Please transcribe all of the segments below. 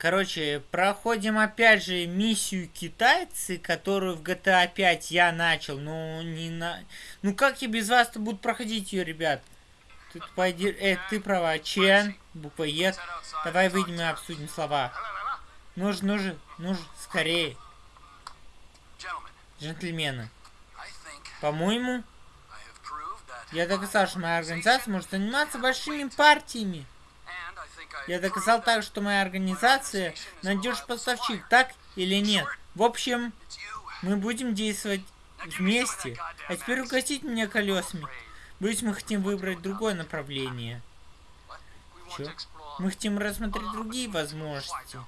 Короче, проходим опять же миссию китайцы, которую в GTA 5 я начал. Ну, не на... Ну, как я без вас-то буду проходить ее, ребят? Тут пойди... Э, ты права. Чен, буква Е. Давай выйдем и обсудим слова. Нужен, нужен, нужен, скорее. Джентльмены. По-моему, я доказал, что моя организация может заниматься большими партиями. Я доказал так, что моя организация надежный поставщик, так или нет? В общем, мы будем действовать вместе. А теперь угостить меня колесами. Боюсь, мы хотим выбрать другое направление. Чё? Мы хотим рассмотреть другие возможности.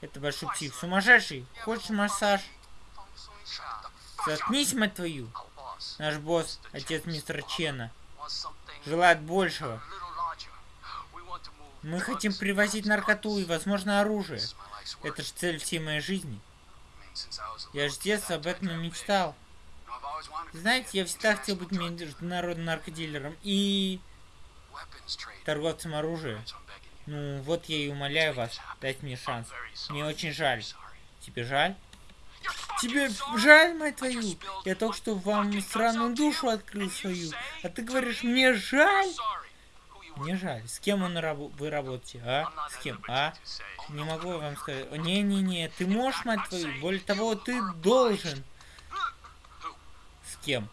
Это большой псих. Сумасшедший. Хочешь массаж? Заткнись, мать твою. Наш босс, отец мистера Чена, желает большего. Мы хотим привозить наркоту и, возможно, оружие. Это же цель всей моей жизни. Я с детства об этом мечтал. Знаете, я всегда хотел быть международным наркодилером и торговцем оружия. Ну, вот я и умоляю вас, дать мне шанс. Мне очень жаль. Тебе жаль? Тебе жаль, мать твою? Я только что вам странную душу открыл свою. А ты говоришь, мне жаль? Мне жаль. С кем он раб вы работаете, а? С кем, а? Не могу вам сказать. Не-не-не, ты можешь, мать твою? Более того, ты должен. С кем?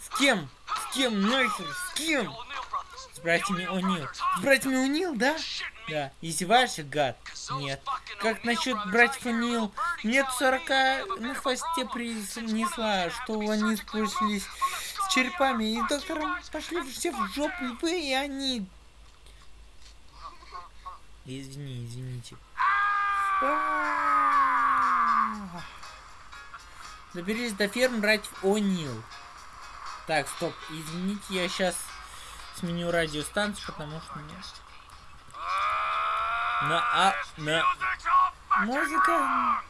С кем? С кем нахер? С кем? С братьями О'Нил. С братьями О'Нил, да? Да. Издеваешься, гад? Нет. Как насчет братьев О'Нил? Нет 40 на хвосте принесла, что они спустились с черепами. И доктором пошли все в жопу, и вы, и они. Извини, извините. Доберись до ферм братьев О'Нил. Так, стоп, извините, я сейчас сменю радиостанцию, потому что мне... На, а, на... Музыка...